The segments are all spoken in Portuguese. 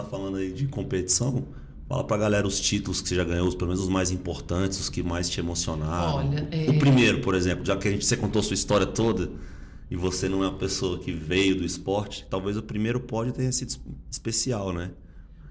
está falando aí de competição, fala pra galera os títulos que você já ganhou, pelo menos os mais importantes, os que mais te emocionaram. Olha, é... O primeiro, por exemplo, já que a gente, você contou sua história toda e você não é uma pessoa que veio do esporte, talvez o primeiro pódio tenha sido especial, né?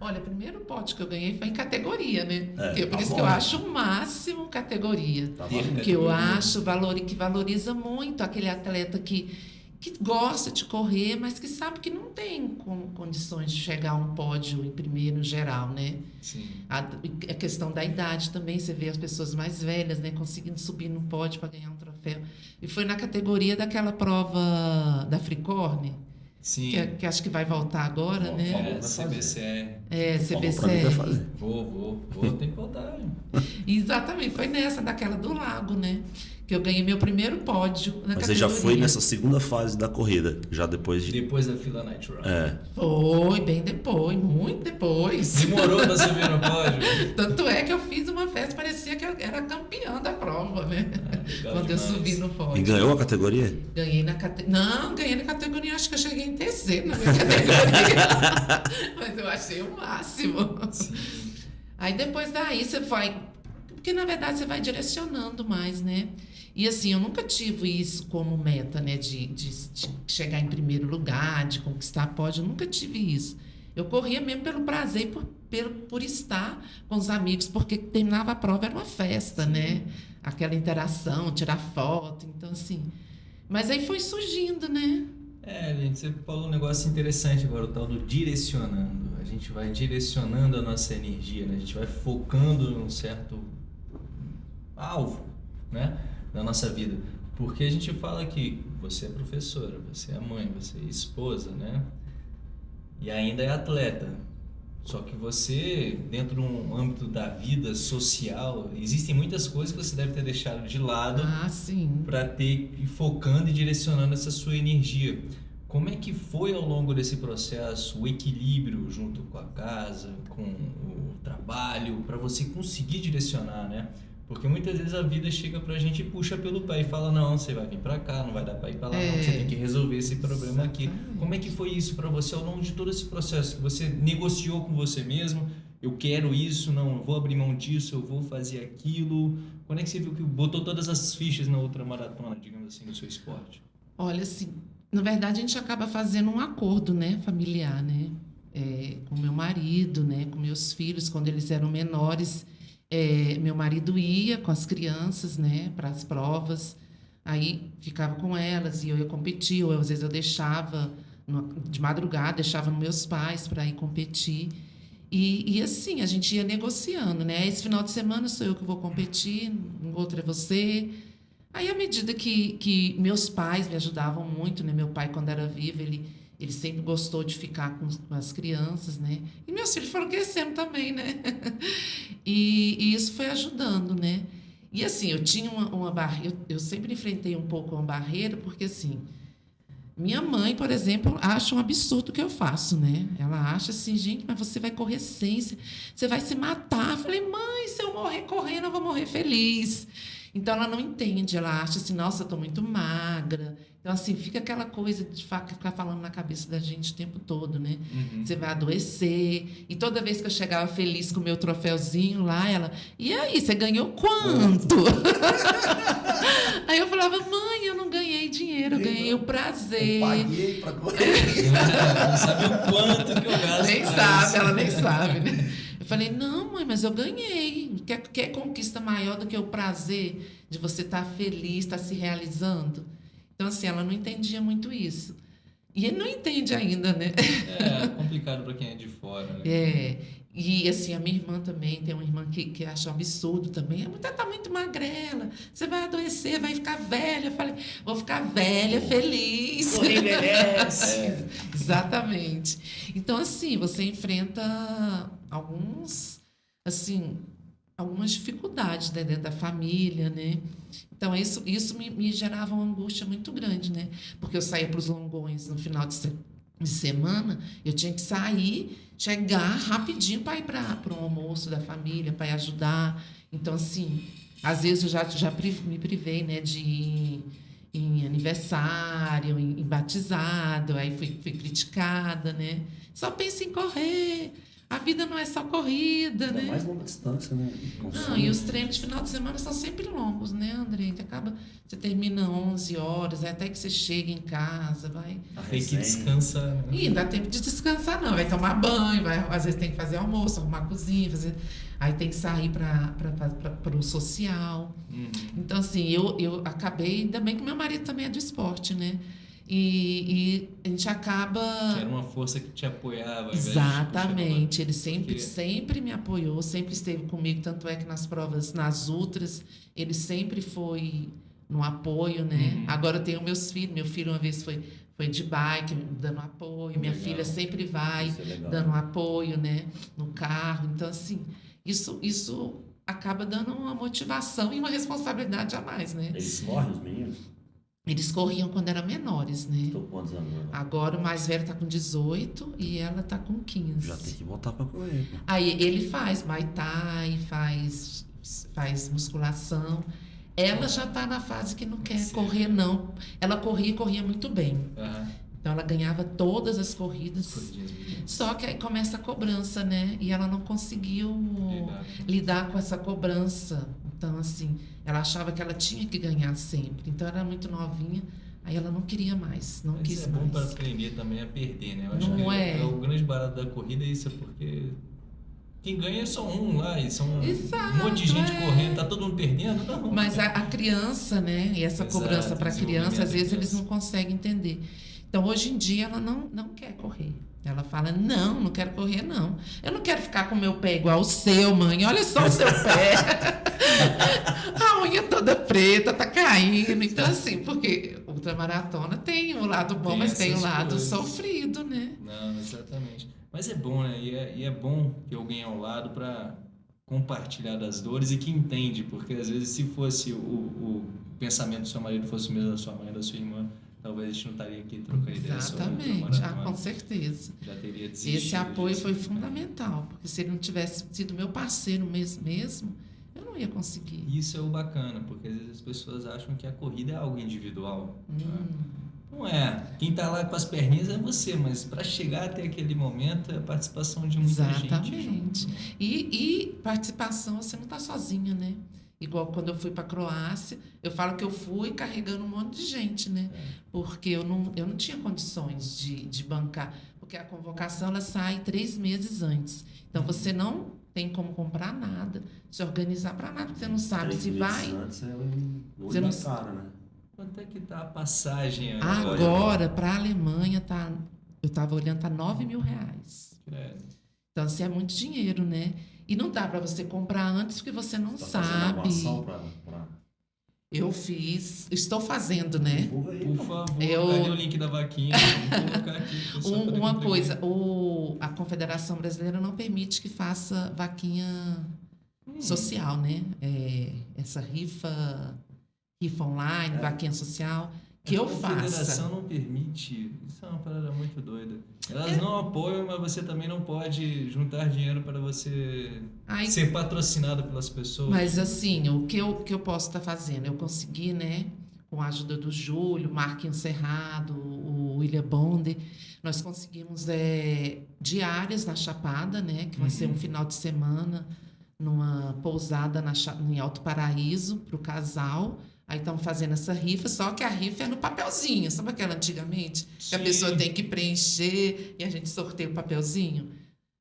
Olha, o primeiro pódio que eu ganhei foi em categoria, né? É, Que- por tá isso bom. que eu acho o máximo categoria. Tá que eu acho valor, que valoriza muito aquele atleta que, que gosta de correr, mas que sabe que não tem condições de chegar a um pódio em primeiro geral, né? Sim. A, a questão da idade também, você vê as pessoas mais velhas, né, conseguindo subir no pódio para ganhar um troféu. E foi na categoria daquela prova da Fricorne, Sim. que, é- que acho que vai voltar agora, Bom, né? falou. É. É, Falou pra que vai CBCR. Vou, vou, vou, tem que voltar. Exatamente, foi nessa, daquela do lago, né? Que eu ganhei meu primeiro pódio na Mas você já categoria. foi nessa segunda fase da corrida, já depois de. Depois da fila Night Run. É. Foi, bem depois, muito depois. Demorou pra subir no pódio? Tanto é que eu fiz uma festa, parecia que eu era campeã da prova, né? Quando eu subi no pódio. E ganhou a categoria? Ganhei na categoria. Não, ganhei na categoria, acho que eu cheguei em terceiro na minha categoria. Mas eu achei o máximo. Sim. Aí depois daí você vai. Porque na verdade você vai direcionando mais, né? E assim, eu nunca tive isso como meta, né? De, de, de chegar em primeiro lugar, de conquistar pódio, eu nunca tive isso. Eu corria mesmo pelo prazer por, pelo, por estar com os amigos, porque terminava a prova, era uma festa, né? Aquela interação, tirar foto, então assim. Mas aí foi surgindo, né? É, gente, você falou um negócio interessante agora, o tal do direcionando. A gente vai direcionando a nossa energia, né? A gente vai focando num certo alvo, né? Na nossa vida. Porque a gente fala que você é professora, você é mãe, você é esposa, né? E ainda é atleta. Só que você, dentro de um âmbito da vida social, existem muitas coisas que você deve ter deixado de lado Ah, para ter ir focando e direcionando essa sua energia. Como é que foi ao longo desse processo o equilíbrio junto com a casa, com o trabalho, para você conseguir direcionar, né? Porque muitas vezes a vida chega pra gente e puxa pelo pé e fala: não, você vai vir pra cá, não vai dar pra ir pra lá, não, É. você tem que resolver esse problema aqui. Exatamente. Como é que foi isso pra você ao longo de todo esse processo? Você negociou com você mesmo? Eu quero isso, não, eu vou abrir mão disso, eu vou fazer aquilo. Quando é que você viu que botou todas as fichas na outra maratona, digamos assim, do seu esporte? Olha, assim, na verdade a gente acaba fazendo um acordo, né, familiar, né, É, com meu marido, né, com meus filhos, quando eles eram menores, é, meu marido ia com as crianças, né, para as provas, aí ficava com elas e eu ia competir, ou às vezes eu deixava no- de madrugada, deixava nos meus pais para ir competir. E, e assim, a gente ia negociando, né? Esse final de semana sou eu que vou competir, no outro é você. Aí, à medida que, que meus pais me ajudavam muito, né? Meu pai, quando era vivo, ele, ele sempre gostou de ficar com, com as crianças, né? E meus filhos foram crescendo também, né? E, e isso foi ajudando, né? E assim, eu tinha uma, uma barreira, eu, eu sempre enfrentei um pouco uma barreira, porque assim, minha mãe, por exemplo, acha um absurdo o que eu faço, né? Ela acha assim, gente, mas você vai correr sem, você- vai se matar. Eu falei, mãe, se eu morrer correndo, eu vou morrer feliz. Então ela não entende, ela acha assim, nossa, eu tô muito magra. Então, assim, fica aquela coisa de ficar falando na cabeça da gente o tempo todo, né? Você vai adoecer. E toda vez que eu chegava feliz com o meu troféuzinho lá, ela, e aí, você ganhou quanto? aí eu falava, mãe, eu não ganhei dinheiro, eu ganhei o prazer. paguei pra não sabe o quanto que eu gasto. Nem sabe, isso. ela nem sabe, né? Eu falei, não, mãe, mas eu ganhei. Quer, quer conquista maior do que o prazer de você estar feliz, estar se realizando? Então, assim, ela não entendia muito isso. E ele não entende ainda, né? É complicado pra quem é de fora, né? É. E assim, a minha irmã também, tem uma irmã que, que acha um absurdo também. A mulher tá muito magrela, você vai adoecer, vai ficar velha. Eu falei, vou ficar velha, feliz. Correr envelhece. É, exatamente. Então, assim, você enfrenta alguns, assim, algumas dificuldades né, dentro da família, né? Então, isso, isso me, me gerava uma angústia muito grande, né? Porque eu saía para os longões no final de, se- de semana, eu tinha que sair, chegar rapidinho para ir para o almoço da família, para ajudar. Então, assim, às vezes eu já, já me privei, né, de ir em aniversário, em, em batizado, aí fui, fui criticada, né? Só pensa em correr. A vida não é só corrida, Ainda né? mais longa distância, né? Não, e os treinos de final de semana são sempre longos, né, André? Você acaba, você termina 11 horas, até que você chega em casa, vai. A Tem que resenha. descansar. né? E não dá tempo de descansar, não. Vai tomar banho, vai, às vezes tem que fazer almoço, arrumar a cozinha, fazer. Aí tem que sair para o social. Uhum. Então, assim, eu, eu acabei, ainda bem que meu marido também é do esporte, né? E, e a gente acaba. Era uma força que te apoiava. Exatamente, ele sempre, Porque- sempre me apoiou, sempre esteve comigo, tanto é que nas provas, nas outras, ele sempre foi no apoio, né? Uhum. Agora eu tenho meus filhos, meu filho uma vez foi, foi de bike, dando apoio, minha Legal. filha sempre vai é dando apoio, né? No carro, então assim, isso, isso acaba dando uma motivação e uma responsabilidade a mais, né? Eles correm, os meninos? Eles corriam quando eram menores, né? Estou com quantos anos agora? Agora o mais velho tá com 18 e ela tá com 15. Já tem que botar pra correr. Aí ele faz Muay Thai, faz, faz musculação. Ela já tá na fase que não quer Sim. correr, não. Ela corria e corria muito bem. Aham. Então ela ganhava todas as corridas. Só que aí começa a cobrança, né? E ela não conseguiu Lidar. lidar com essa cobrança. Então, assim, ela achava que ela tinha que ganhar sempre. Então, era muito novinha, aí ela não queria mais, não Mas quis é bom para mais. aprender também a perder, né? Eu acho Não que é. o grande barato da corrida é isso, é porque quem ganha é só um lá, e são Exato, um monte de gente é. correndo, tá todo mundo perdendo, não. Mas a, a criança, né? E essa Exato, cobrança para a criança, às vezes eles não conseguem entender. Então, hoje em dia, ela não, não quer correr. Ela fala: Não, não quero correr, não. Eu não quero ficar com o meu pé igual o seu, mãe. Olha só o seu pé. a unha toda preta, tá caindo. Então, assim, porque ultramaratona tem o lado bom, Tem mas tem o essas lado coisas. sofrido, né? Não, exatamente. Mas é bom, né? E é, e é bom ter alguém ao lado para compartilhar das dores e que entende, porque às vezes se fosse o, o pensamento do seu marido fosse o mesmo da sua mãe, da sua irmã, talvez a gente não estaria aqui trocando ideia sobre Exatamente, ah, ultramaratona. com certeza. Já teria desistido. Esse apoio foi fundamental, porque se ele não tivesse sido meu parceiro mesmo, mesmo não ia conseguir. Isso é o bacana, porque às vezes as pessoas acham que a corrida é algo individual. né? Hum, Não é. Quem tá lá com as perninhas é você, mas para chegar até aquele momento é a participação de muita gente. Exatamente. E, e participação, você não está sozinha, né? Igual quando eu fui para a Croácia, eu falo que eu fui carregando um monte de gente, né? Porque eu não, eu não tinha condições de, de bancar. Porque a convocação ela sai três meses antes. Então você não tem como comprar nada, se organizar para nada, porque você não sabe Três se vai. Antes é um Você não- cara, né? Quanto é que tá a passagem Agora, para a Alemanha, tá, eu estava olhando, tá 9 mil reais. É. Então, assim, é muito dinheiro, né? E não dá para você comprar antes porque você não Você tá sabe. pra, pra... Eu fiz, estou fazendo, né? Por favor, Eu- cadê o link da vaquinha? Vamos colocar aqui. Um- uma coisa, o, a Confederação Brasileira não permite que faça vaquinha Hum, social, né? É, essa rifa, rifa online, É. vaquinha social, que a eu confederação faça. não permite. Isso é uma parada muito doida. Elas É. não apoiam, mas você também não pode juntar dinheiro para você Aí, ser patrocinado pelas pessoas. mas assim, o que eu, que eu posso estar fazendo? Eu consegui, né? Com a ajuda do Júlio, Marquinhos Cerrado, o William Bonde, nós conseguimos é, diárias na Chapada, né? Que vai ser um Uhum. final de semana numa pousada na, em Alto Paraíso para o casal. Aí estão fazendo essa rifa, só que a rifa é no papelzinho, sabe aquela antigamente? Que a Sim. pessoa tem que preencher e a gente sorteia o papelzinho.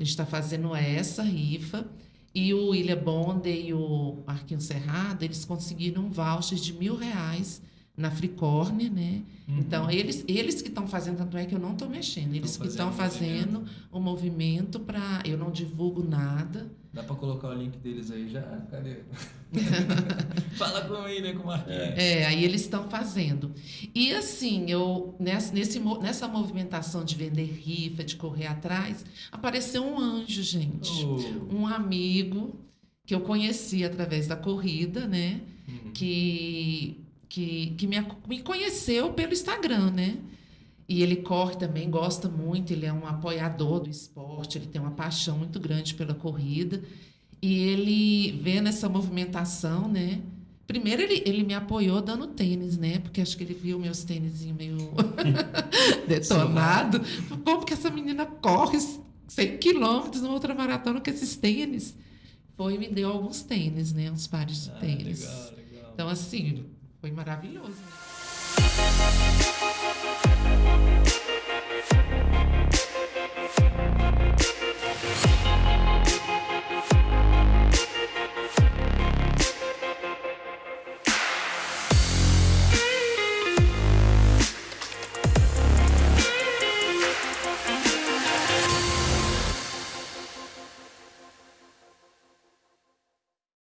A gente está fazendo essa rifa. E o William Bonde e o Marquinhos Cerrado, eles conseguiram um voucher de mil reais na Fricorne, né? Uhum. Então, eles, eles que estão fazendo, tanto é que eu não estou mexendo, eles que estão fazendo o movimento para. Eu não divulgo nada. Dá pra colocar o link deles aí já? Cadê? Fala com ele, né, com o Marquinhos. É, aí eles estão fazendo. E assim, eu nessa, nesse, nessa movimentação de vender rifa, de correr atrás, apareceu um anjo, gente. Oh. Um amigo que eu conheci através da corrida, né? Uhum. que, que, que me, me conheceu pelo Instagram, né? E ele corre também, gosta muito, ele é um apoiador do esporte, ele tem uma paixão muito grande pela corrida. E ele vendo essa movimentação, né? Primeiro, ele, ele me apoiou dando tênis, né? Porque acho que ele viu meus tênis meio detonado. Como que essa menina corre 100 quilômetros numa outra maratona com esses tênis? Foi e me deu alguns tênis, né? Uns pares de Ah, tênis. legal, legal. Então, assim, foi maravilhoso.